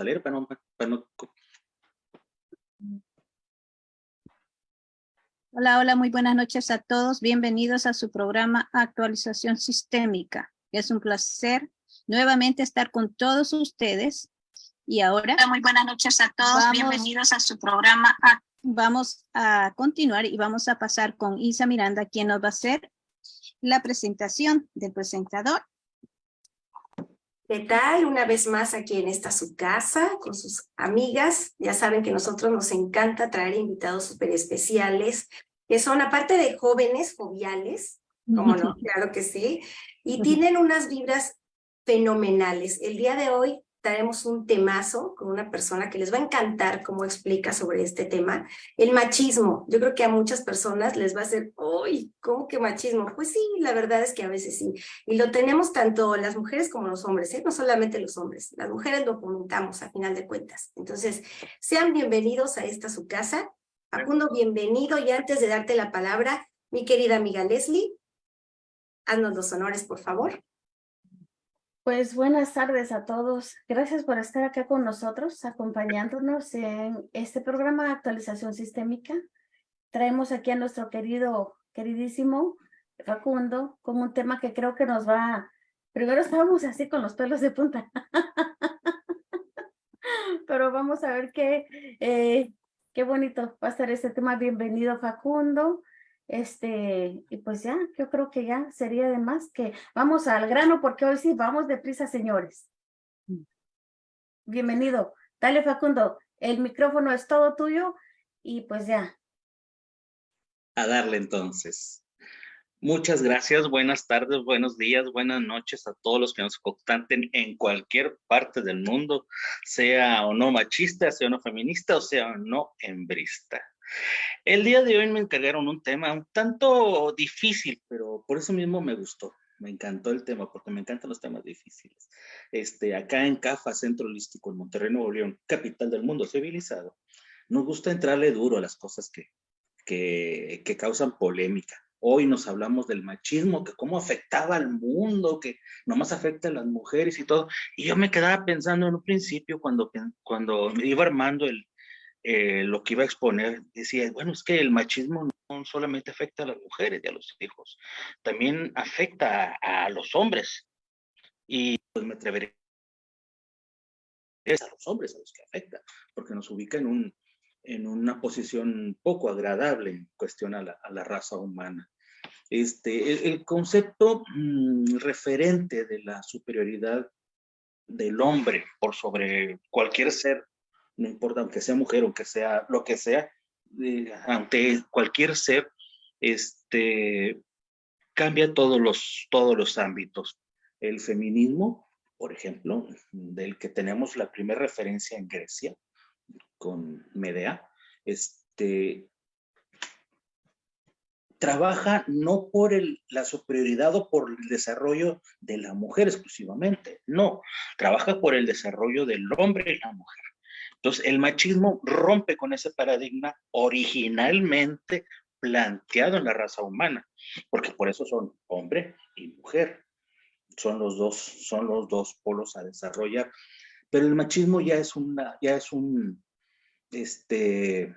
a leer para no, para no Hola, hola, muy buenas noches a todos. Bienvenidos a su programa Actualización Sistémica. Es un placer nuevamente estar con todos ustedes. Y ahora... Hola, muy buenas noches a todos. Vamos- Bienvenidos a su programa Vamos a continuar y vamos a pasar con Isa Miranda, quien nos va a hacer la presentación del presentador. ¿Qué tal? Una vez más aquí en esta su casa con sus amigas. Ya saben que a nosotros nos encanta traer invitados súper especiales, que son aparte de jóvenes, joviales, como no, claro que sí, y tienen unas vibras fenomenales. El día de hoy traemos un temazo con una persona que les va a encantar cómo explica sobre este tema, el machismo. Yo creo que a muchas personas les va a hacer, uy, ¿cómo que machismo? Pues sí, la verdad es que a veces sí. Y lo tenemos tanto las mujeres como los hombres, ¿eh? no solamente los hombres. Las mujeres lo comentamos a final de cuentas. Entonces, sean bienvenidos a esta su casa. Facundo, bienvenido. Y antes de darte la palabra, mi querida amiga Leslie, haznos los honores, por favor. Pues buenas tardes a todos. Gracias por estar acá con nosotros, acompañándonos en este programa de actualización sistémica. Traemos aquí a nuestro querido, queridísimo Facundo con un tema que creo que nos va... Primero estábamos así con los pelos de punta. Pero vamos a ver qué, eh, qué bonito va a estar este tema. Bienvenido Facundo. Este, y pues ya, yo creo que ya sería de más que vamos al grano porque hoy sí vamos deprisa, señores. Bienvenido. Dale, Facundo, el micrófono es todo tuyo y pues ya. a darle entonces. Muchas gracias, buenas tardes, buenos días, buenas noches a todos los que nos contacten en cualquier parte del mundo, sea o no machista, sea o no feminista o sea o no hembrista. El día de hoy me encargaron un tema un tanto difícil, pero por eso mismo me gustó. Me encantó el tema porque me encantan los temas difíciles. Este, acá en CAFA, Centro Holístico, en Monterrey, Nuevo León, capital del mundo civilizado, nos gusta entrarle duro a las cosas que, que, que causan polémica. Hoy nos hablamos del machismo, que cómo afectaba al mundo, que nomás afecta a las mujeres y todo. Y yo me quedaba pensando en un principio cuando, cuando me iba armando el, eh, lo que iba a exponer, decía, bueno, es que el machismo no solamente afecta a las mujeres y a los hijos, también afecta a, los hombres. Y pues me atreveré es a los hombres a los que afecta, porque nos ubica en, un, en una posición poco agradable en cuestión a la, raza humana. Este, el, el concepto mmm, referente de la superioridad del hombre por sobre cualquier ser, no importa aunque sea mujer, aunque sea lo que sea, eh, ante cualquier ser, este, cambia todos los, todos los ámbitos. El feminismo, por ejemplo, del que tenemos la primera referencia en Grecia, con Medea, este, trabaja no por el, la superioridad o por el desarrollo de la mujer exclusivamente, no, trabaja por el desarrollo del hombre y la mujer. Entonces, el machismo rompe con ese paradigma originalmente planteado en la raza humana, porque por eso son hombre y mujer. Son los dos, son los dos polos a desarrollar. Pero el machismo ya es una, ya es un, este,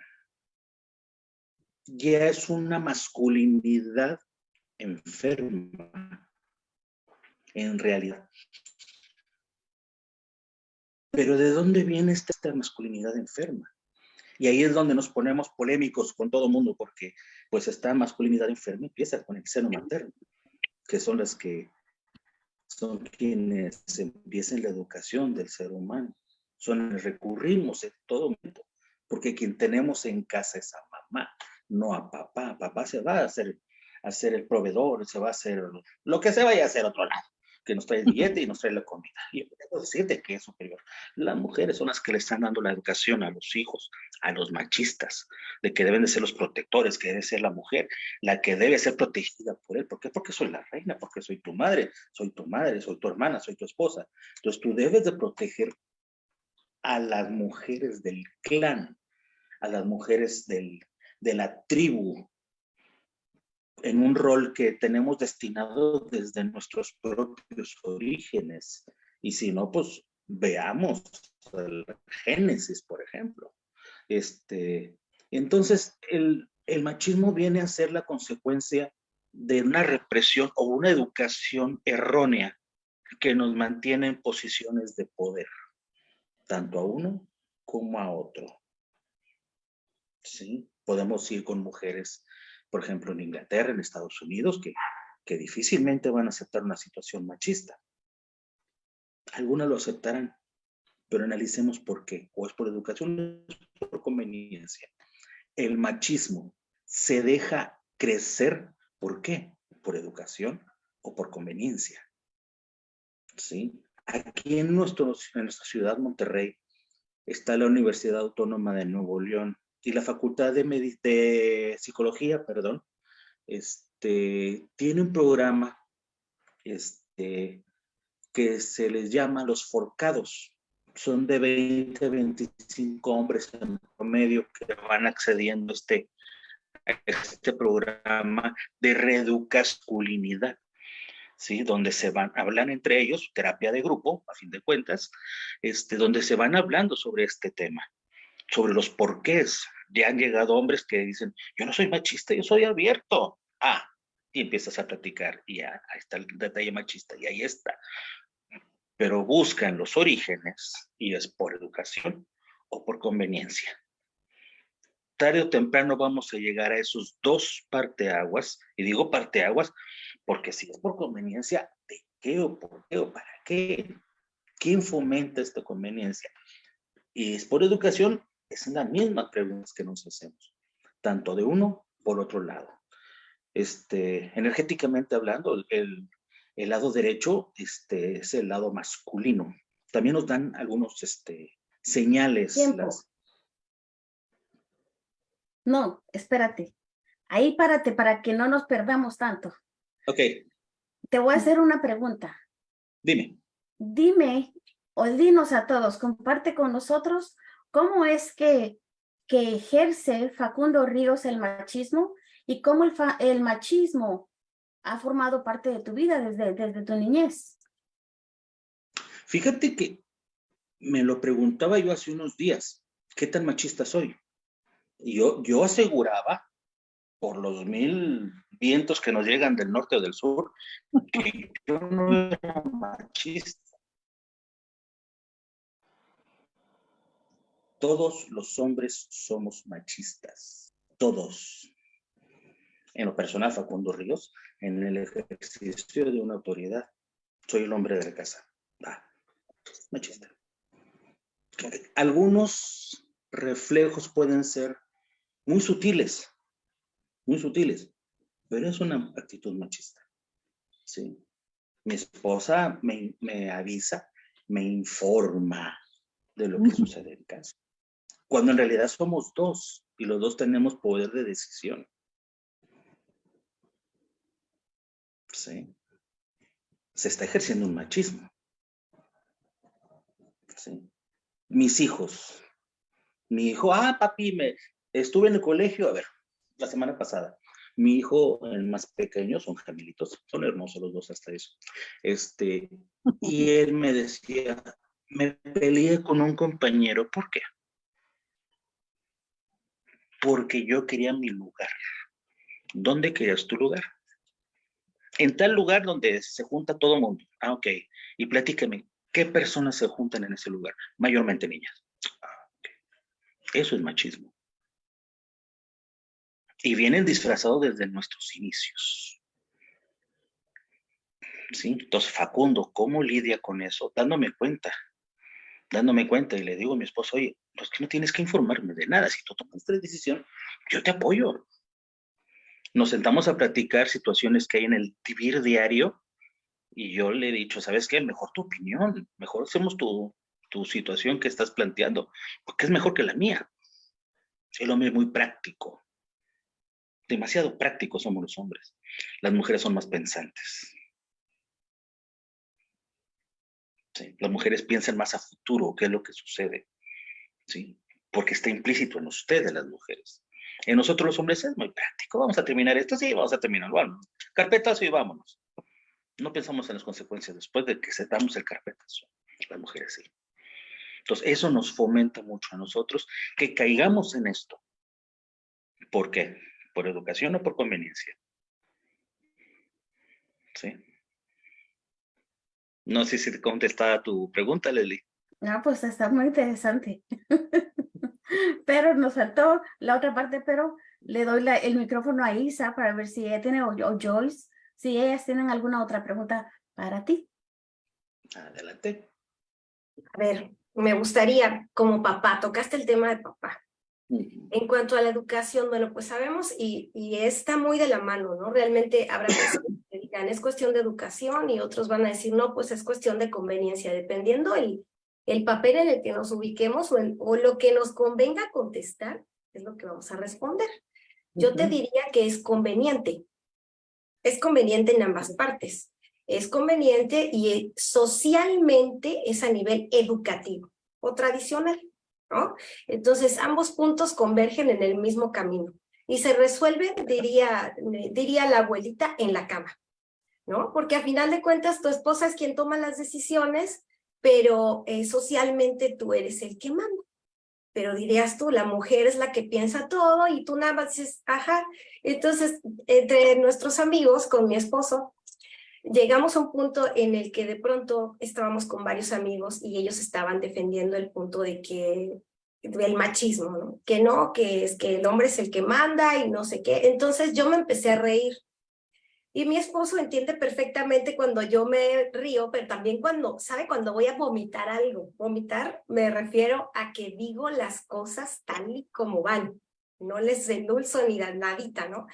ya es una masculinidad enferma, en realidad. Pero ¿de dónde viene esta, masculinidad enferma? Y ahí es donde nos ponemos polémicos con todo mundo, porque pues esta masculinidad enferma empieza con el seno materno, que son las que son quienes empiezan la educación del ser humano. Son recurrimos en todo momento, porque quien tenemos en casa es a mamá, no a papá. Papá se va a hacer, a ser el proveedor, se va a hacer lo que se vaya a hacer otro lado, que nos trae el billete y nos trae la comida. Y yo puedo decirte que es superior. Las mujeres son las que le están dando la educación a los hijos, a los machistas, de que deben de ser los protectores, que debe ser la mujer, la que debe ser protegida por él. ¿Por qué? Porque soy la reina, porque soy tu madre, soy tu madre, soy tu hermana, soy tu esposa. Entonces tú debes de proteger a las mujeres del clan, a las mujeres del, de la tribu, en un rol que tenemos destinado desde nuestros propios orígenes. Y si no, pues veamos del Génesis, por ejemplo. Este, entonces, el, el machismo viene a ser la consecuencia de una represión o una educación errónea que nos mantiene en posiciones de poder, tanto a uno como a otro. ¿Sí? Podemos ir con mujeres, por ejemplo, en Inglaterra, en Estados Unidos, que, que difícilmente van a aceptar una situación machista. Algunas lo aceptarán, pero analicemos por qué. O es por educación, o por conveniencia. El machismo se deja crecer, ¿por qué? Por educación o por conveniencia. ¿Sí? Aquí en, nuestro, en nuestra ciudad, Monterrey, está la Universidad Autónoma de Nuevo León y la Facultad de, Psicología, perdón, este, tiene un programa este, que se les llama los forcados. Son de 20 a 25 hombres en promedio que van accediendo a este, este programa de reeducasculinidad. ¿sí? donde se van, hablan entre ellos, terapia de grupo, a fin de cuentas, este, donde se van hablando sobre este tema, sobre los porqués. Ya han llegado hombres que dicen, yo no soy machista, yo soy abierto. Ah, y empiezas a platicar, y ya, ahí está el detalle machista, y ahí está. Pero buscan los orígenes, y es por educación o por conveniencia. Tarde o temprano vamos a llegar a esos dos parteaguas, y digo parteaguas porque si es por conveniencia, ¿de qué o por qué o para qué? ¿Quién fomenta esta conveniencia? Y es por educación, es la misma pregunta que nos hacemos, tanto de uno por otro lado. Este, energéticamente hablando, el, el lado derecho este, es el lado masculino. También nos dan algunos este, señales. Las... No, espérate. Ahí párate para que no nos perdamos tanto. Ok. Te voy a hacer una pregunta. Dime. Dime, o dinos a todos, comparte con nosotros cómo es que, que ejerce Facundo Ríos el machismo y cómo el, el machismo ha formado parte de tu vida desde, desde tu niñez. Fíjate que me lo preguntaba yo hace unos días, ¿qué tan machista soy? Yo, yo aseguraba por los mil vientos que nos llegan del norte o del sur, que yo no era machista. Todos los hombres somos machistas, todos. En lo personal, Facundo Ríos, en el ejercicio de una autoridad, soy el hombre de la casa. Ah, machista. Algunos reflejos pueden ser muy sutiles, muy sutiles, pero es una actitud machista. ¿sí? Mi esposa me, me avisa, me informa de lo que sucede en casa. Cuando en realidad somos dos y los dos tenemos poder de decisión. ¿Sí? Se está ejerciendo un machismo. ¿Sí? Mis hijos. Mi hijo, ah, papi, me, estuve en el colegio, a ver, la semana pasada. Mi hijo, el más pequeño, son gemelitos, son hermosos los dos hasta eso. Este, y él me decía, me peleé con un compañero, ¿por qué? Porque yo quería mi lugar. ¿Dónde querías tu lugar? En tal lugar donde se junta todo el mundo. Ah, ok. Y platícame, ¿qué personas se juntan en ese lugar? Mayormente niñas. Ah. Eso es machismo y vienen disfrazados desde nuestros inicios. ¿Sí? Entonces, Facundo, ¿cómo lidia con eso? Dándome cuenta, dándome cuenta y le digo a mi esposo, oye, pues que no tienes que informarme de nada, si tú tomas esta decisión, yo te apoyo. Nos sentamos a platicar situaciones que hay en el vivir diario y yo le he dicho, ¿sabes qué? Mejor tu opinión, mejor hacemos tu, tu situación que estás planteando, porque es mejor que la mía. El hombre es muy práctico, demasiado prácticos somos los hombres. Las mujeres son más pensantes. Las mujeres piensan más a futuro, qué es lo que sucede. ¿sí? Porque está implícito en ustedes las mujeres. En nosotros los hombres es muy práctico. Vamos a terminar esto, sí, vamos a terminar. Carpetazo y vámonos. No pensamos en las consecuencias después de que setamos el carpetazo. Las mujeres sí. Entonces, eso nos fomenta mucho a nosotros que caigamos en esto. ¿Por qué? ¿Por educación o por conveniencia? ¿Sí? No sé si te contestaba tu pregunta, Leslie. Ah, pues está muy interesante. pero nos faltó la otra parte, pero le doy la, el micrófono a Isa para ver si ella tiene, o, o Joyce, si ellas tienen alguna otra pregunta para ti. Adelante. A ver, me gustaría, como papá, tocaste el tema de papá. En cuanto a la educación, bueno, pues sabemos y, y está muy de la mano, ¿no? Realmente habrá personas es cuestión de educación y otros van a decir, no, pues es cuestión de conveniencia, dependiendo el, el papel en el que nos ubiquemos o, el, o lo que nos convenga contestar, es lo que vamos a responder. Yo te diría que es conveniente. Es conveniente en ambas partes. Es conveniente y socialmente es a nivel educativo o tradicional. ¿no? Entonces, ambos puntos convergen en el mismo camino y se resuelve, diría, diría la abuelita, en la cama, Porque a final de cuentas tu esposa es quien toma las decisiones, pero eh, socialmente tú eres el que manda. Pero dirías tú, la mujer es la que piensa todo y tú nada más dices, ajá. Entonces, entre nuestros amigos, con mi esposo, llegamos a un punto en el que de pronto estábamos con varios amigos y ellos estaban defendiendo el punto de que del machismo, que no, que es que el hombre es el que manda y no sé qué. Entonces yo me empecé a reír. Y mi esposo entiende perfectamente cuando yo me río, pero también cuando, ¿sabe? Cuando voy a vomitar algo. Vomitar me refiero a que digo las cosas tal y como van. No les endulzo ni nadita, ¿no?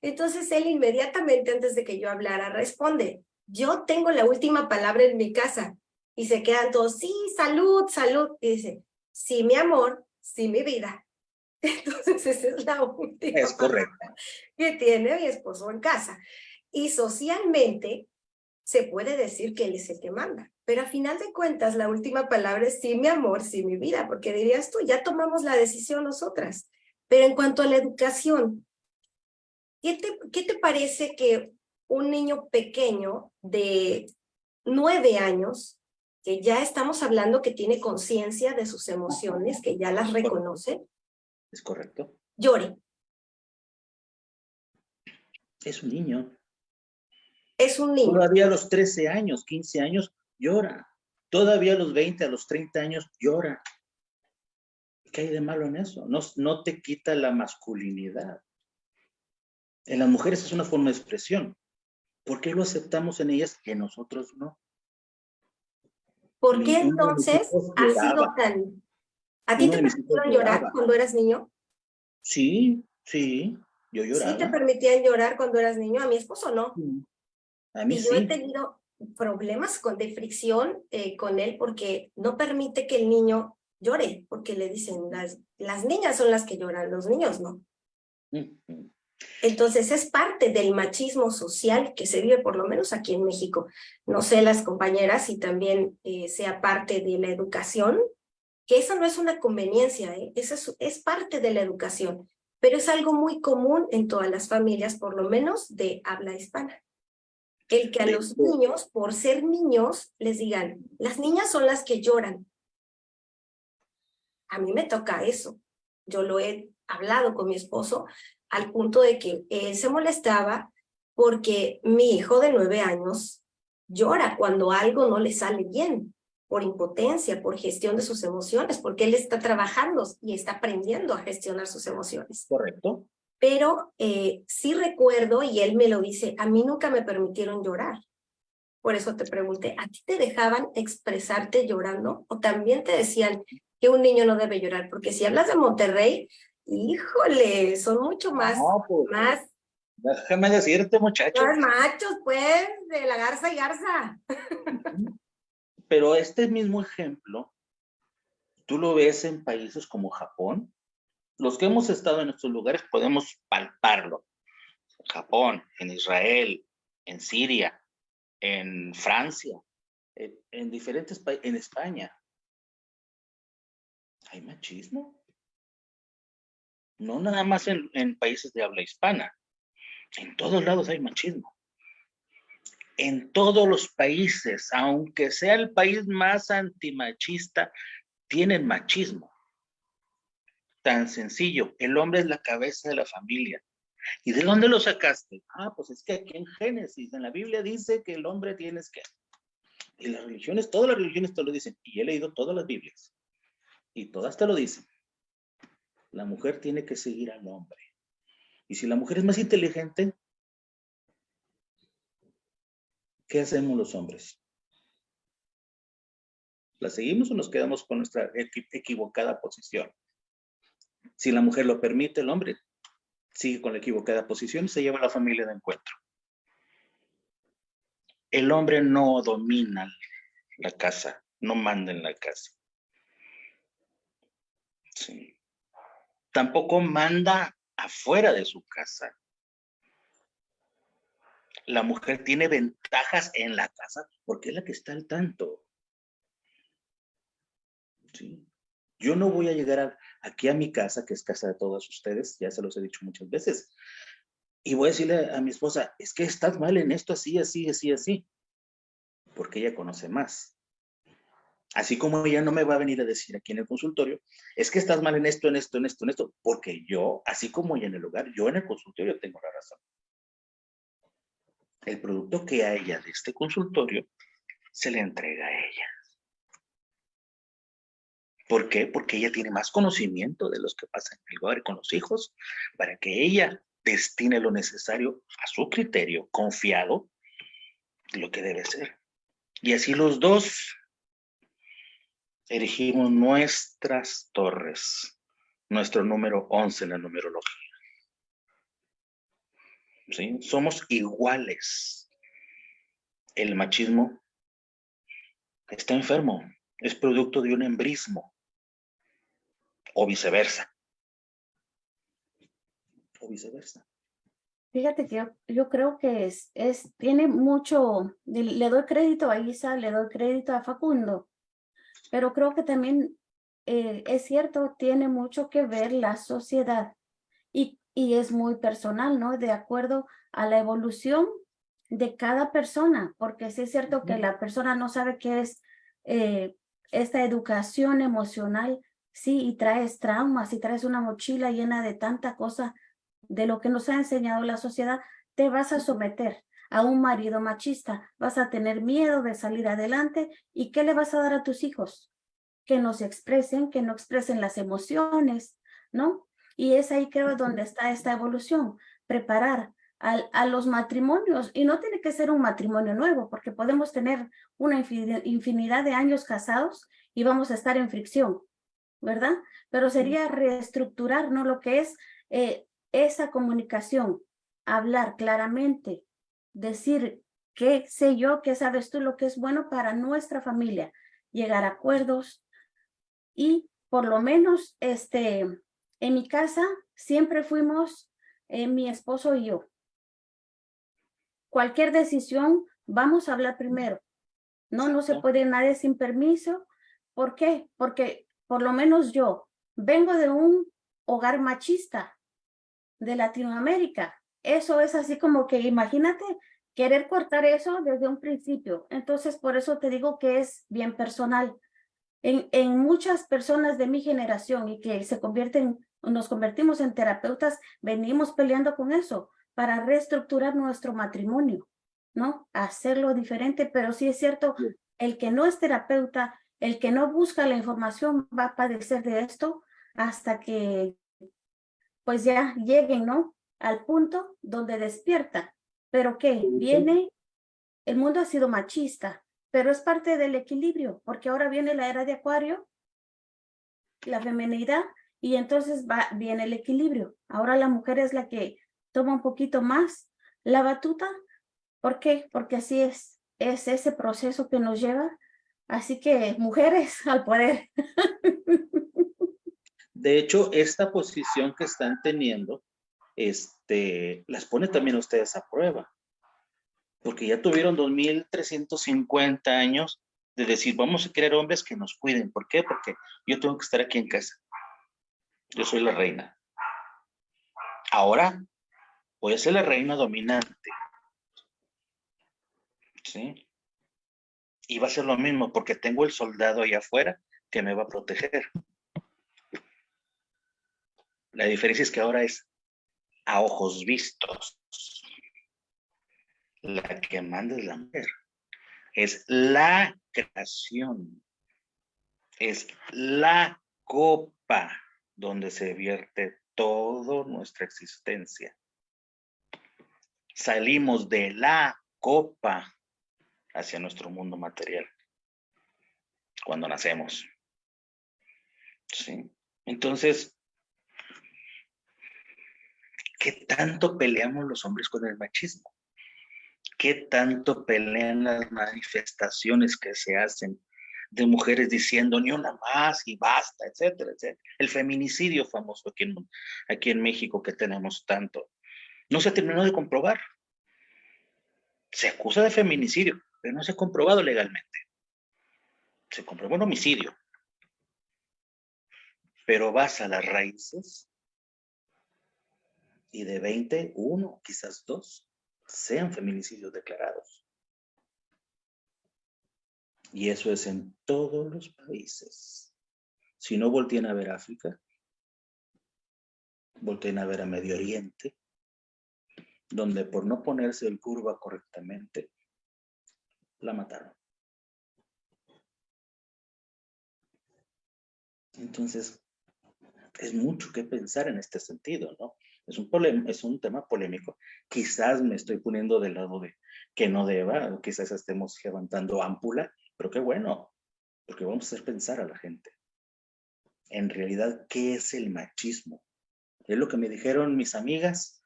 Entonces él inmediatamente antes de que yo hablara responde, yo tengo la última palabra en mi casa. Y se quedan todos, sí, salud, salud. Y dice, sí, mi amor, sí, mi vida. Entonces esa es la última Es correcto. que tiene mi esposo en casa. Y socialmente se puede decir que él es el que manda. Pero a final de cuentas, la última palabra es sí, mi amor, sí, mi vida, porque dirías tú, ya tomamos la decisión nosotras. Pero en cuanto a la educación, ¿Qué te, ¿Qué te parece que un niño pequeño de nueve años, que ya estamos hablando que tiene conciencia de sus emociones, que ya las reconoce? Es correcto. Llore. Es un niño. Es un niño. Todavía a los 13 años, 15 años, llora. Todavía a los 20, a los 30 años, llora. ¿Qué hay de malo en eso? No, no te quita la masculinidad. En las mujeres es una forma de expresión. ¿Por qué lo aceptamos en ellas en nosotros no? ¿Por qué entonces ha sido tan... ¿A ti te permitieron llorar cuando eras niño? Sí, sí, yo lloraba. ¿Sí te permitían llorar cuando eras niño? A mi esposo no. A mí y sí. yo he tenido problemas con, de fricción eh, con él porque no permite que el niño llore, porque le dicen, las, las niñas son las que lloran, los niños no. Entonces es parte del machismo social que se vive por lo menos aquí en México. No sé las compañeras si también eh, sea parte de la educación, que eso no es una conveniencia, ¿eh? eso es, es parte de la educación, pero es algo muy común en todas las familias, por lo menos de habla hispana. El que a los niños, por ser niños, les digan, las niñas son las que lloran. A mí me toca eso. Yo lo he hablado con mi esposo al punto de que él se molestaba porque mi hijo de nueve años llora cuando algo no le sale bien, por impotencia, por gestión de sus emociones, porque él está trabajando y está aprendiendo a gestionar sus emociones. Correcto. Pero eh, sí recuerdo, y él me lo dice, a mí nunca me permitieron llorar. Por eso te pregunté, ¿a ti te dejaban expresarte llorando? ¿O también te decían que un niño no debe llorar? Porque si hablas de Monterrey, Híjole, son mucho más, No, pues, más, Déjame decirte, muchacho. más machos, pues, de la garza y garza. Pero este mismo ejemplo, tú lo ves en países como Japón. Los que hemos estado en estos lugares podemos palparlo. Japón, en Israel, en Siria, en Francia, en, en diferentes países, en España. Hay machismo. No nada más en, en países de habla hispana. En todos lados hay machismo. En todos los países, aunque sea el país más antimachista, tienen machismo. Tan sencillo, el hombre es la cabeza de la familia. ¿Y de dónde lo sacaste? Ah, pues es que aquí en Génesis, en la Biblia dice que el hombre tienes que... Y las religiones, todas las religiones te lo dicen. Y he leído todas las Biblias. Y todas te lo dicen. La mujer tiene que seguir al hombre. Y si la mujer es más inteligente, ¿qué hacemos los hombres? ¿La seguimos o nos quedamos con nuestra equivocada posición? Si la mujer lo permite, el hombre sigue con la equivocada posición y se lleva a la familia de encuentro. El hombre no domina la casa, no manda en la casa. Sí. Tampoco manda afuera de su casa la mujer tiene ventajas en la casa porque es la que está al tanto. ¿Sí? Yo no voy a llegar aquí a mi casa, que es casa de todos ustedes, ya se los he dicho muchas veces, y voy a decirle a mi esposa, es que estás mal en esto, así, así, así, así, porque ella conoce más. Así como ella no me va a venir a decir aquí en el consultorio, es que estás mal en esto, en esto, en esto, en esto, porque yo, así como en el hogar, yo en el consultorio tengo la razón el producto que a ella de este consultorio se le entrega a ella. ¿Por qué? Porque ella tiene más conocimiento de los que pasan en el hogar con los hijos para que ella destine lo necesario a su criterio, confiado, lo que debe ser. Y así los dos erigimos nuestras torres, nuestro número 11 en la numerología. Somos iguales. El machismo está enfermo, es producto de un embrismo o viceversa. O viceversa. Fíjate que yo, creo que es, es, tiene mucho, le doy crédito a Isa, le doy crédito a Facundo, pero creo que también eh, es cierto, tiene mucho que ver la sociedad y y es muy personal, ¿no? De acuerdo a la evolución de cada persona, porque sí es cierto que la persona no sabe qué es eh, esta educación emocional, sí, y traes traumas, y traes una mochila llena de tanta cosa de lo que nos ha enseñado la sociedad, te vas a someter a un marido machista, vas a tener miedo de salir adelante, ¿y qué le vas a dar a tus hijos? Que no se expresen, que no expresen las emociones, ¿no? Y es ahí creo donde está esta evolución, preparar a, los matrimonios. Y no tiene que ser un matrimonio nuevo, porque podemos tener una infinidad de años casados y vamos a estar en fricción, ¿verdad? Pero sería reestructurar, ¿no? Lo que es eh, esa comunicación, hablar claramente, decir qué sé yo, qué sabes tú, lo que es bueno para nuestra familia, llegar a acuerdos y por lo menos este, en mi casa siempre fuimos eh, mi esposo y yo. Cualquier decisión, vamos a hablar primero. No, no se puede nadie sin permiso. ¿Por qué? Porque por lo menos yo vengo de un hogar machista de Latinoamérica. Eso es así como que imagínate querer cortar eso desde un principio. Entonces, por eso te digo que es bien personal. En, en muchas personas de mi generación y que se convierten nos convertimos en terapeutas, venimos peleando con eso para reestructurar nuestro matrimonio, ¿no? Hacerlo diferente, pero sí es cierto, el que no es terapeuta, el que no busca la información va a padecer de esto hasta que pues ya lleguen, ¿no? Al punto donde despierta. Pero que viene, el mundo ha sido machista, pero es parte del equilibrio, porque ahora viene la era de acuario, la feminidad y entonces va, viene el equilibrio. Ahora la mujer es la que toma un poquito más la batuta. ¿Por qué? Porque así es, es ese proceso que nos lleva. Así que mujeres al poder. De hecho, esta posición que están teniendo, este, las pone también ustedes a prueba. Porque ya tuvieron 2.350 años de decir, vamos a querer hombres que nos cuiden. ¿Por qué? Porque yo tengo que estar aquí en casa. Yo soy la reina. Ahora voy a ser la reina dominante. ¿Sí? Y va a ser lo mismo porque tengo el soldado allá afuera que me va a proteger. La diferencia es que ahora es a ojos vistos. La que manda es la mujer. Es la creación. Es la copa donde se vierte toda nuestra existencia. Salimos de la copa hacia nuestro mundo material cuando nacemos. ¿Sí? Entonces, ¿qué tanto peleamos los hombres con el machismo? ¿Qué tanto pelean las manifestaciones que se hacen de mujeres diciendo ni una más y basta, etcétera, etcétera? El feminicidio famoso aquí en, aquí en México que tenemos tanto. No se terminó de comprobar. Se acusa de feminicidio, pero no se ha comprobado legalmente se comprobó un homicidio. Pero vas a las raíces y de 20, uno, quizás dos, sean feminicidios declarados. Y eso es en todos los países. Si no volteen a ver África, volteen a ver a Medio Oriente, donde por no ponerse el curva correctamente, la mataron. Entonces, es mucho que pensar en este sentido, ¿no? Es un, es un tema polémico. Quizás me estoy poniendo del lado de que no deba, o quizás estemos levantando ámpula, pero qué bueno, porque vamos a hacer pensar a la gente. En realidad, ¿qué es el machismo? Es lo que me dijeron mis amigas,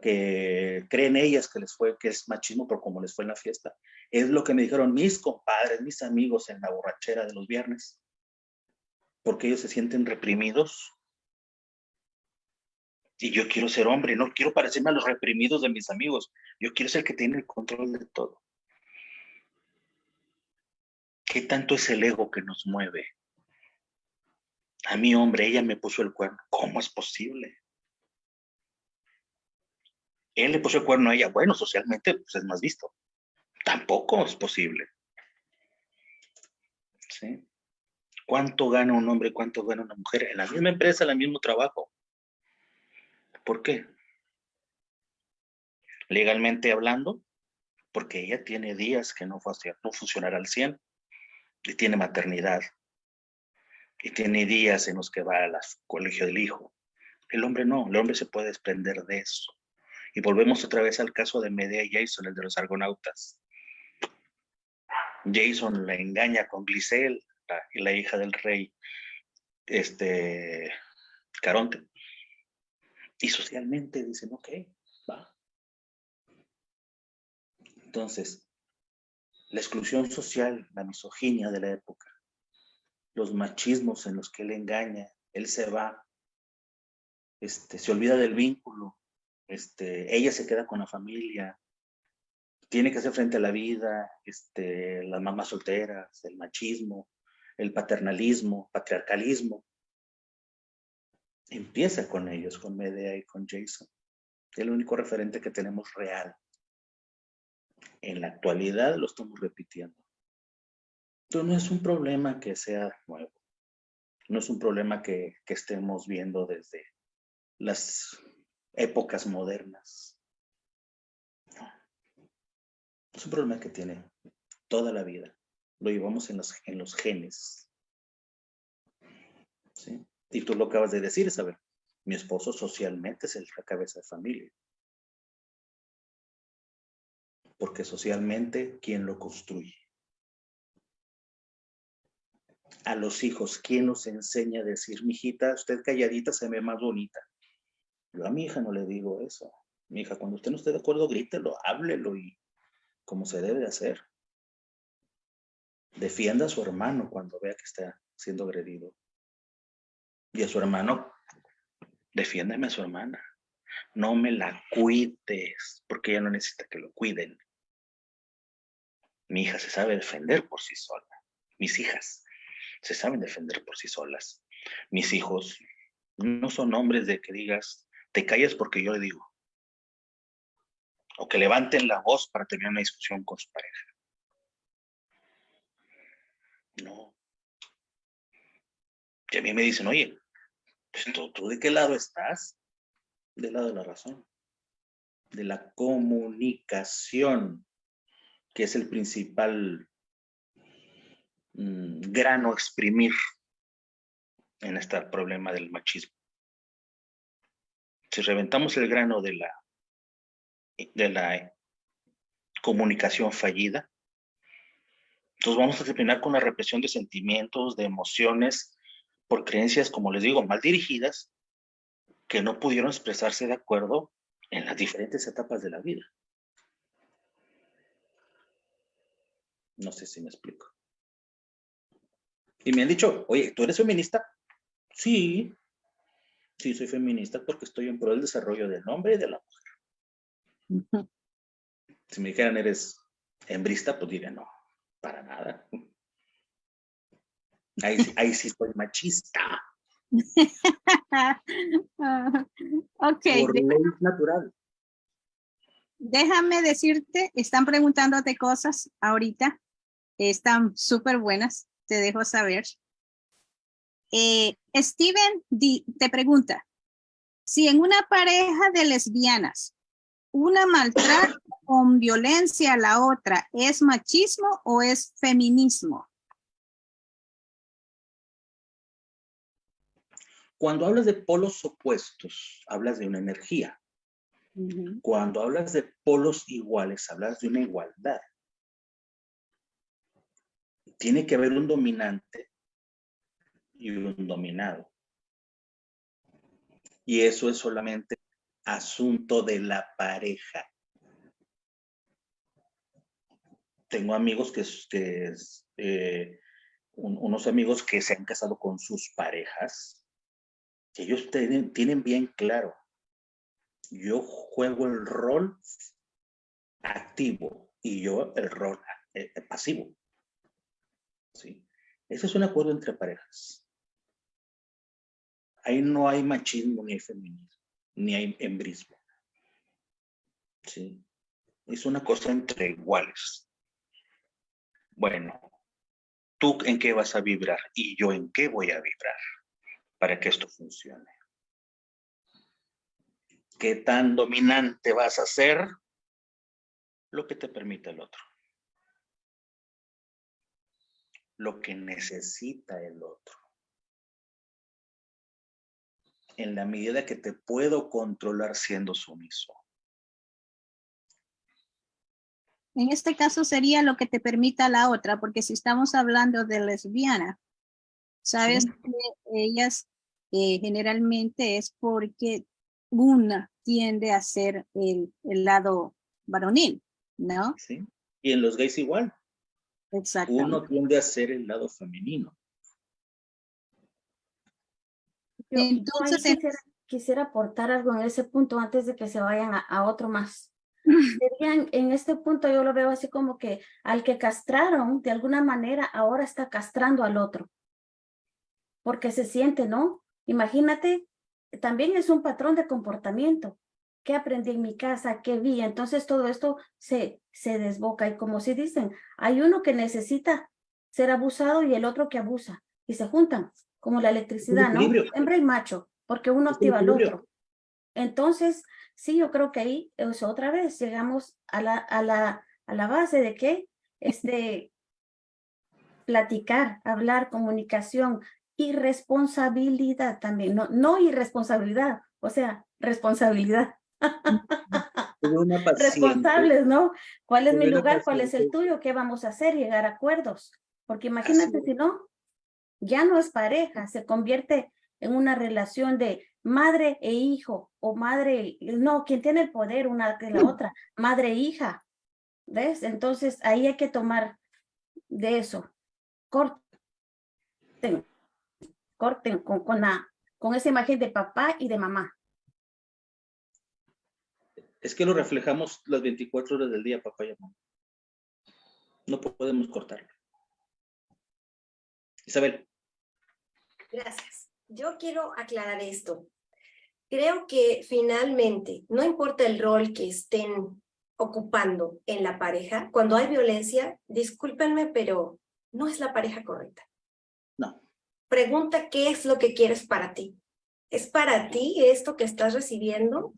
que creen ellas que les fue, que es machismo por como les fue en la fiesta. Es lo que me dijeron mis compadres, mis amigos en la borrachera de los viernes porque ellos se sienten reprimidos. Y yo quiero ser hombre, no quiero parecerme a los reprimidos de mis amigos. Yo quiero ser el que tiene el control de todo. ¿Qué tanto es el ego que nos mueve? A mi hombre, ella me puso el cuerno. ¿Cómo es posible? Él le puso el cuerno a ella. Bueno, socialmente pues es más visto. Tampoco es posible. ¿Sí? ¿Cuánto gana un hombre cuánto gana una mujer? En la misma empresa, en el mismo trabajo. ¿Por qué? Legalmente hablando, porque ella tiene días que no, no funcionará al 100 y tiene maternidad y tiene días en los que va al colegio del hijo. El hombre no, el hombre se puede desprender de eso. Y volvemos otra vez al caso de Medea y Jason, el de los argonautas. Jason le engaña con Glisel, y la hija del rey este, Caronte. Y socialmente dicen, ok, va. Entonces, la exclusión social, la misoginia de la época, los machismos en los que él engaña, él se va, este, se olvida del vínculo, este, ella se queda con la familia, tiene que hacer frente a la vida, este, las mamás solteras, el machismo, el paternalismo, patriarcalismo. Empieza con ellos, con Medea y con Jason. El único referente que tenemos real. En la actualidad lo estamos repitiendo. Entonces no es un problema que sea nuevo. No es un problema que, que estemos viendo desde las épocas modernas. Es un problema que tiene toda la vida lo llevamos en los, en los genes. Y tú lo acabas de decir, Isabel. Mi esposo socialmente es la cabeza de familia. Porque socialmente, ¿quién lo construye? A los hijos, ¿quién nos enseña a decir, mijita, usted calladita se ve más bonita? Yo a mi hija no le digo eso. Mi hija, cuando usted no esté de acuerdo, grítelo, háblelo y como se debe hacer. Defienda a su hermano cuando vea que está siendo agredido. Y a su hermano, defiéndeme a su hermana. No me la cuides, porque ella no necesita que lo cuiden. Mi hija se sabe defender por sí sola. Mis hijas se saben defender por sí solas. Mis hijos no son hombres de que digas, te calles porque yo le digo. O que levanten la voz para tener una discusión con su pareja. No. Y a mí me dicen, oye, pues, ¿tú, ¿tú de qué lado estás? Del lado de la razón. De la comunicación, que es el principal mm, grano a exprimir en este problema del machismo. Si reventamos el grano de la, de la comunicación fallida, entonces vamos a terminar con la represión de sentimientos, de emociones, por creencias, como les digo, mal dirigidas, que no pudieron expresarse de acuerdo en las diferentes etapas de la vida. No sé si me explico. Y me han dicho, oye, ¿tú eres feminista? Sí, sí soy feminista porque estoy en pro del desarrollo del hombre y de la mujer. Si me dijeran, ¿eres hembrista? Pues diría, no, para nada. Ahí, ahí sí soy machista. ok. Por ley natural. Déjame decirte, están preguntándote cosas ahorita. Están súper buenas, te dejo saber. Eh, Steven te pregunta, si en una pareja de lesbianas, una maltrata con violencia a la otra, ¿es machismo o es feminismo? Cuando hablas de polos opuestos, hablas de una energía. Cuando hablas de polos iguales, hablas de una igualdad. Tiene que haber un dominante y un dominado. Y eso es solamente asunto de la pareja. Tengo amigos que, eh, unos amigos que se han casado con sus parejas, que ellos tienen, tienen bien claro, yo juego el rol activo y yo el rol eh, pasivo. ¿Sí? Ese es un acuerdo entre parejas. Ahí no hay machismo ni hay feminismo, ni hay hembrismo. ¿Sí? Es una cosa entre iguales. Bueno, tú en qué vas a vibrar y yo en qué voy a vibrar para que esto funcione. ¿Qué tan dominante vas a ser? Lo que te permite el otro. Lo que necesita el otro. En la medida que te puedo controlar siendo sumiso. En este caso sería lo que te permita la otra, porque si estamos hablando de lesbiana, sabes que ellas eh, generalmente es porque una tiende a ser el, el, lado varonil, ¿no? Sí, y en los gays igual. Exacto. Uno tiende a ser el lado femenino. Entonces, quisiera, aportar algo en ese punto antes de que se vayan a, otro más. en este punto yo lo veo así como que al que castraron, de alguna manera, ahora está castrando al otro. Porque se siente, ¿no? Imagínate, también es un patrón de comportamiento. ¿Qué aprendí en mi casa? ¿Qué vi? Entonces todo esto se, se desboca. Y como si dicen, hay uno que necesita ser abusado y el otro que abusa. Y se juntan como la electricidad, ¿no? Hembra y macho, porque uno activa al otro. Entonces, sí, yo creo que ahí es otra vez llegamos a la, a la, a la base de que este, platicar, hablar, comunicación y responsabilidad también, no, no irresponsabilidad, o sea, responsabilidad. Responsables, ¿no? ¿Cuál es mi lugar? ¿Cuál es el tuyo? ¿Qué vamos a hacer? Llegar a acuerdos. Porque imagínate si no, ya no es pareja, se convierte en una relación de madre e hijo o madre, no, quien tiene el poder una que la otra, madre e hija. ¿Ves? Entonces ahí hay que tomar de eso. Corten, corten con, con, la, con esa imagen de papá y de mamá. Es que lo reflejamos las 24 horas del día, papá y mamá. No podemos cortarlo. Isabel. Gracias. Yo quiero aclarar esto. Creo que finalmente, no importa el rol que estén ocupando en la pareja, cuando hay violencia, discúlpenme, pero no es la pareja correcta. No. pregunta qué es lo que quieres para ti. ¿Es para ti esto que estás recibiendo?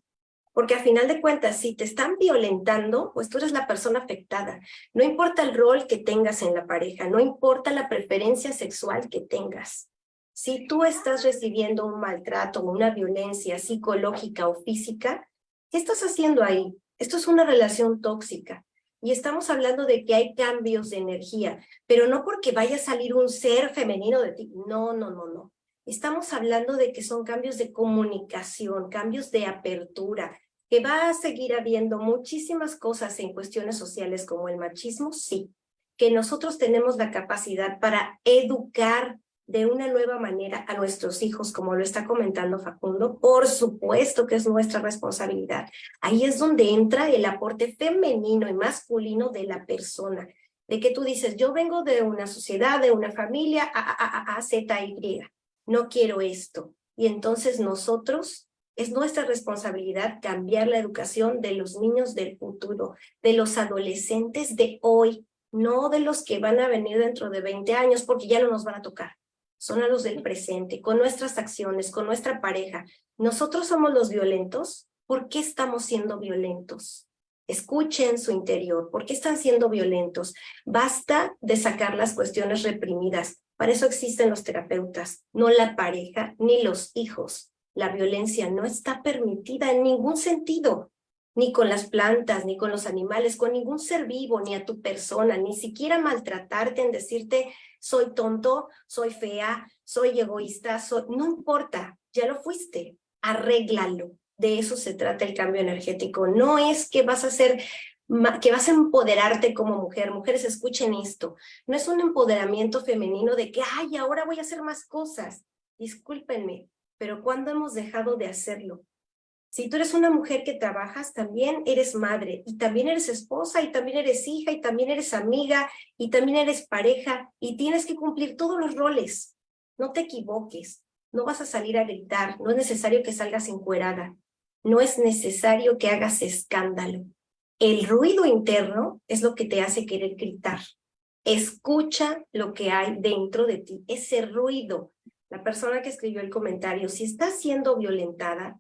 Porque a final de cuentas, si te están violentando, pues tú eres la persona afectada. No importa el rol que tengas en la pareja, no importa la preferencia sexual que tengas. Si tú estás recibiendo un maltrato o una violencia psicológica o física, ¿qué estás haciendo ahí? Esto es una relación tóxica. Y estamos hablando de que hay cambios de energía, pero no porque vaya a salir un ser femenino de ti. No, no, no, no. Estamos hablando de que son cambios de comunicación, cambios de apertura, que va a seguir habiendo muchísimas cosas en cuestiones sociales como el machismo, sí, que nosotros tenemos la capacidad para educar de una nueva manera a nuestros hijos, como lo está comentando Facundo, por supuesto que es nuestra responsabilidad. Ahí es donde entra el aporte femenino y masculino de la persona, de que tú dices, yo vengo de una sociedad, de una familia, A, A, Z, Y, no quiero esto. Y entonces nosotros es nuestra responsabilidad cambiar la educación de los niños del futuro, de los adolescentes de hoy, no de los que van a venir dentro de 20 años porque ya no nos van a tocar. Son a los del presente, con nuestras acciones, con nuestra pareja. Nosotros somos los violentos. ¿Por qué estamos siendo violentos? Escuchen su interior. ¿Por qué están siendo violentos? Basta de sacar las cuestiones reprimidas. Para eso existen los terapeutas, no la pareja ni los hijos. La violencia no está permitida en ningún sentido, ni con las plantas, ni con los animales, con ningún ser vivo, ni a tu persona, ni siquiera maltratarte en decirte soy tonto, soy fea, soy egoísta, no importa, ya lo fuiste, arréglalo. De eso se trata el cambio energético. No es que vas a ser que vas a empoderarte como mujer. Mujeres, escuchen esto. No es un empoderamiento femenino de que, ay, ahora voy a hacer más cosas. Discúlpenme, pero ¿cuándo hemos dejado de hacerlo? Si tú eres una mujer que trabajas, también eres madre, y también eres esposa, y también eres hija, y también eres amiga, y también eres pareja, y tienes que cumplir todos los roles. No te equivoques, no vas a salir a gritar, no es necesario que salgas encuerada, no es necesario que hagas escándalo. El ruido interno es lo que te hace querer gritar. Escucha lo que hay dentro de ti, ese ruido, la persona que escribió el comentario, si estás siendo violentada,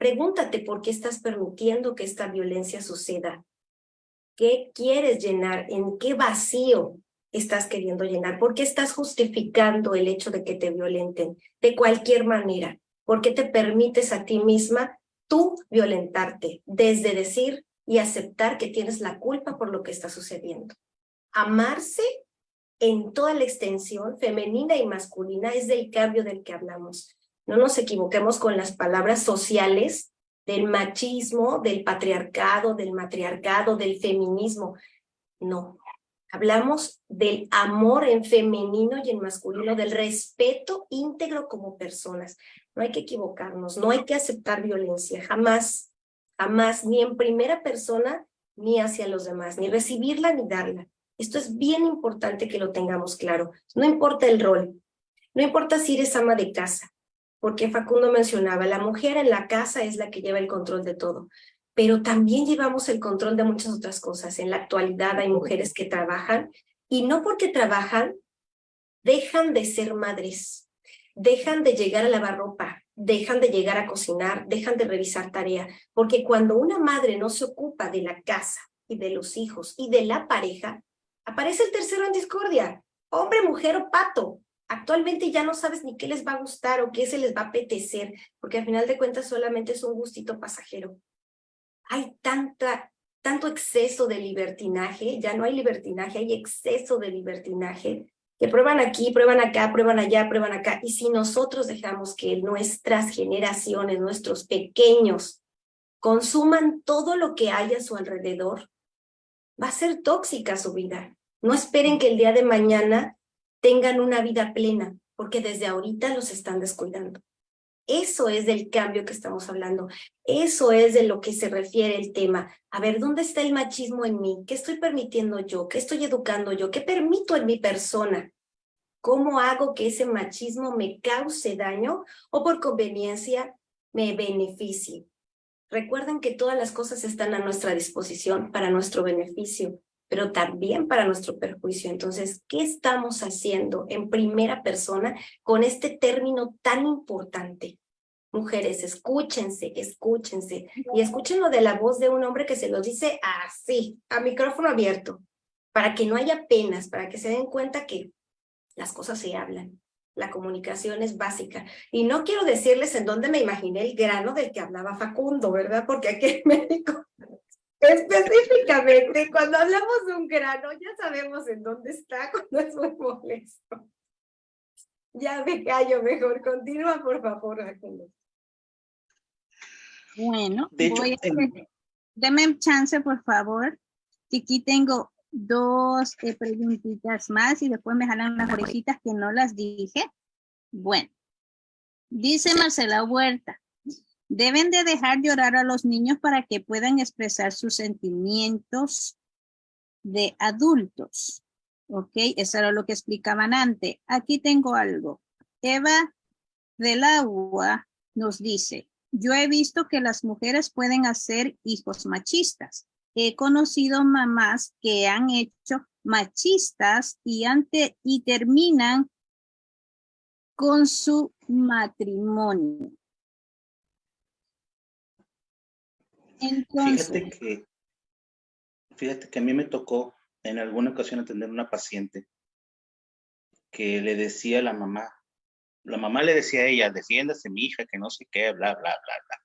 pregúntate por qué estás permitiendo que esta violencia suceda. ¿Qué quieres llenar? ¿En qué vacío estás queriendo llenar? ¿Por qué estás justificando el hecho de que te violenten? De cualquier manera. ¿Por qué te permites a ti misma tú violentarte? Desde decir y aceptar que tienes la culpa por lo que está sucediendo. Amarse en toda la extensión femenina y masculina es del cambio del que hablamos. No nos equivoquemos con las palabras sociales del machismo, del patriarcado, del matriarcado, del feminismo. No, hablamos del amor en femenino y en masculino, del respeto íntegro como personas. No hay que equivocarnos, no hay que aceptar violencia, jamás, jamás, ni en primera persona, ni hacia los demás, ni recibirla ni darla. Esto es bien importante que lo tengamos claro. No importa el rol, no importa si eres ama de casa, porque Facundo mencionaba, la mujer en la casa es la que lleva el control de todo, pero también llevamos el control de muchas otras cosas. En la actualidad hay mujeres que trabajan y no porque trabajan, dejan de ser madres, dejan de llegar a lavar ropa, dejan de llegar a cocinar, dejan de revisar tarea, porque cuando una madre no se ocupa de la casa y de los hijos y de la pareja, Aparece el tercero en discordia, hombre, mujer o pato. Actualmente ya no sabes ni qué les va a gustar o qué se les va a apetecer, porque al final de cuentas solamente es un gustito pasajero. Hay tanta, tanto exceso de libertinaje, ya no hay libertinaje, hay exceso de libertinaje, que prueban aquí, prueban acá, prueban allá, prueban acá. Y si nosotros dejamos que nuestras generaciones, nuestros pequeños, consuman todo lo que hay a su alrededor, va a ser tóxica su vida. No esperen que el día de mañana tengan una vida plena, porque desde ahorita los están descuidando. Eso es del cambio que estamos hablando. Eso es de lo que se refiere el tema. A ver, ¿dónde está el machismo en mí? ¿Qué estoy permitiendo yo? ¿Qué estoy educando yo? ¿Qué permito en mi persona? ¿Cómo hago que ese machismo me cause daño o por conveniencia me beneficie? Recuerden que todas las cosas están a nuestra disposición para nuestro beneficio. Pero también para nuestro perjuicio. Entonces, ¿qué estamos haciendo en primera persona con este término tan importante? Mujeres, escúchense, escúchense. Y escúchenlo de la voz de un hombre que se lo dice así, a micrófono abierto, para que no haya penas, para que se den cuenta que las cosas se hablan. La comunicación es básica. Y no quiero decirles en dónde me imaginé el grano del que hablaba Facundo, ¿verdad? Porque aquí en México, específicamente, cuando hablamos de un grano, ya sabemos en dónde está cuando es muy molesto. Ya me callo mejor. Continúa, por favor, Facundo. Bueno, De hecho, voy a deme chance, por favor. que Aquí tengo dos eh, preguntitas más y después me jalan las orejitas que no las dije. Bueno, dice Marcela Huerta, deben de dejar llorar a los niños para que puedan expresar sus sentimientos de adultos. Ok, eso era lo que explicaban antes. Aquí tengo algo. Eva del Agua nos dice, yo he visto que las mujeres pueden hacer hijos machistas. He conocido mamás que han hecho machistas y, ante, y terminan con su matrimonio. Fíjate que, fíjate que a mí me tocó en alguna ocasión atender una paciente que le decía a la mamá, la mamá le decía a ella, defiéndase mi hija, que no sé qué, bla, bla, bla, bla.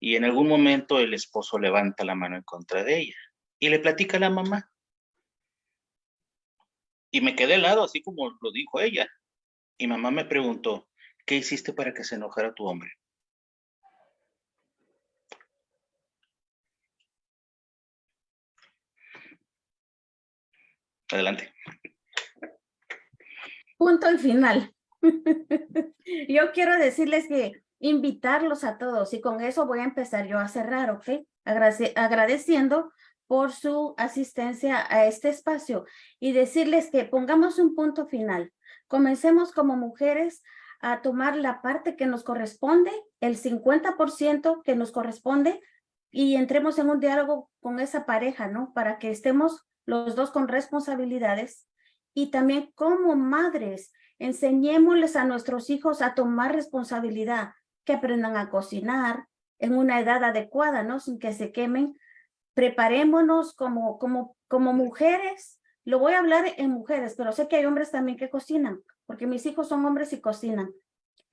Y en algún momento el esposo levanta la mano en contra de ella y le platica a la mamá. Y me quedé helado, así como lo dijo ella. Y mamá me preguntó, ¿qué hiciste para que se enojara tu hombre? Adelante. Punto y final. yo quiero decirles que invitarlos a todos y con eso voy a empezar yo a cerrar, ¿ok? Agrade- agradeciendo por su asistencia a este espacio y decirles que pongamos un punto final. Comencemos como mujeres a tomar la parte que nos corresponde, el 50% que nos corresponde y entremos en un diálogo con esa pareja, ¿no? Para que estemos los dos con responsabilidades y también como madres enseñémosles a nuestros hijos a tomar responsabilidad, que aprendan a cocinar en una edad adecuada, ¿no? Sin que se quemen. Preparémonos como, como, como mujeres. Lo voy a hablar en mujeres, pero sé que hay hombres también que cocinan, porque mis hijos son hombres y cocinan.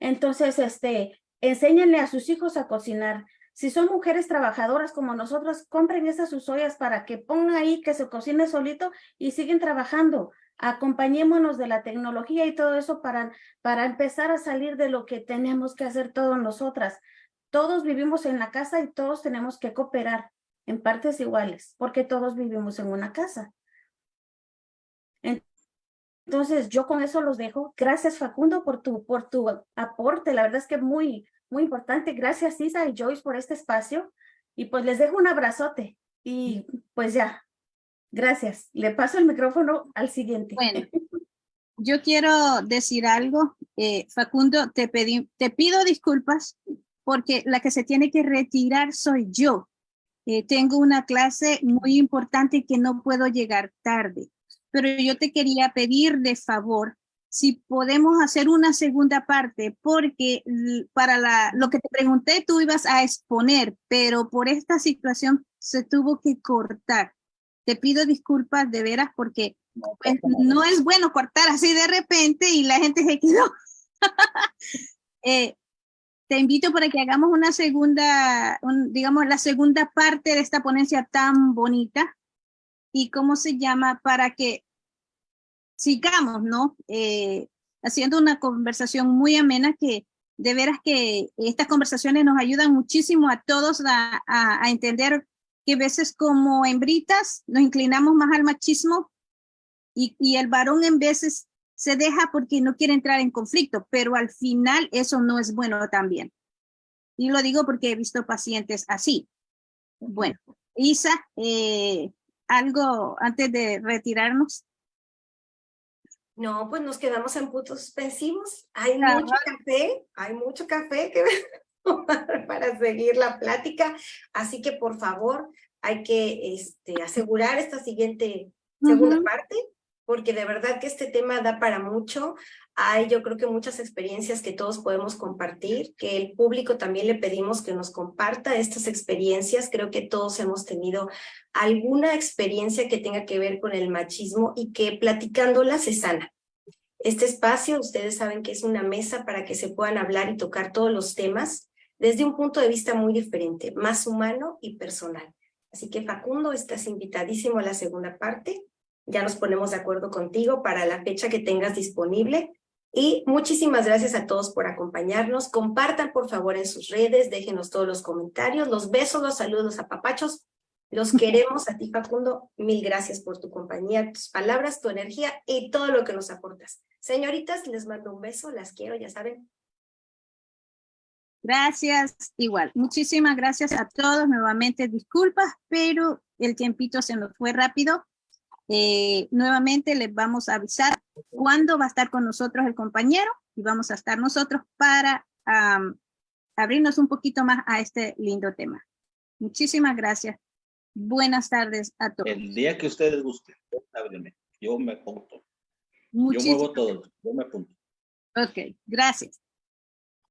Entonces, este, enséñenle a sus hijos a cocinar. Si son mujeres trabajadoras como nosotros, compren esas sus para que pongan ahí que se cocine solito y siguen trabajando acompañémonos de la tecnología y todo eso para, para empezar a salir de lo que tenemos que hacer todos nosotras. Todos vivimos en la casa y todos tenemos que cooperar en partes iguales, porque todos vivimos en una casa. Entonces, yo con eso los dejo. Gracias, Facundo, por tu, por tu aporte. La verdad es que muy, muy importante. Gracias, Isa y Joyce, por este espacio. Y pues les dejo un abrazote. Y pues ya, Gracias. Le paso el micrófono al siguiente. Bueno, yo quiero decir algo. Eh, Facundo, te, pedí, te pido disculpas porque la que se tiene que retirar soy yo. Eh, tengo una clase muy importante que no puedo llegar tarde, pero yo te quería pedir de favor si podemos hacer una segunda parte, porque para la, lo que te pregunté tú ibas a exponer, pero por esta situación se tuvo que cortar te pido disculpas de veras porque pues, no es bueno cortar así de repente y la gente se quedó. eh, te invito para que hagamos una segunda, un, digamos, la segunda parte de esta ponencia tan bonita y cómo se llama para que sigamos, ¿no? Eh, haciendo una conversación muy amena que de veras que estas conversaciones nos ayudan muchísimo a todos a, entender que a veces como hembritas nos inclinamos más al machismo y, y, el varón en veces se deja porque no quiere entrar en conflicto, pero al final eso no es bueno también. Y lo digo porque he visto pacientes así. Bueno, Isa, eh, algo antes de retirarnos. No, pues nos quedamos en puntos suspensivos. Hay claro. mucho café, hay mucho café que para seguir la plática. Así que por favor, hay que este, asegurar esta siguiente segunda parte, porque de verdad que este tema da para mucho. Hay yo creo que muchas experiencias que todos podemos compartir, que el público también le pedimos que nos comparta estas experiencias. Creo que todos hemos tenido alguna experiencia que tenga que ver con el machismo y que platicándola se sana. Este espacio, ustedes saben que es una mesa para que se puedan hablar y tocar todos los temas desde un punto de vista muy diferente, más humano y personal. Así que Facundo, estás invitadísimo a la segunda parte. Ya nos ponemos de acuerdo contigo para la fecha que tengas disponible. Y muchísimas gracias a todos por acompañarnos. Compartan por favor en sus redes, déjenos todos los comentarios. Los besos, los saludos a papachos. Los queremos a ti Facundo. Mil gracias por tu compañía, tus palabras, tu energía y todo lo que nos aportas. Señoritas, les mando un beso, las quiero, ya saben. Gracias, igual. Muchísimas gracias a todos. Nuevamente disculpas, pero el tiempito se nos fue rápido. Eh, nuevamente les vamos a avisar cuándo va a estar con nosotros el compañero y vamos a estar nosotros para abrirnos un poquito más a este lindo tema. Muchísimas gracias. Buenas tardes a todos. El día que ustedes gusten, háblenme. Yo me apunto. Yo muevo todo. Yo me apunto. Ok, gracias.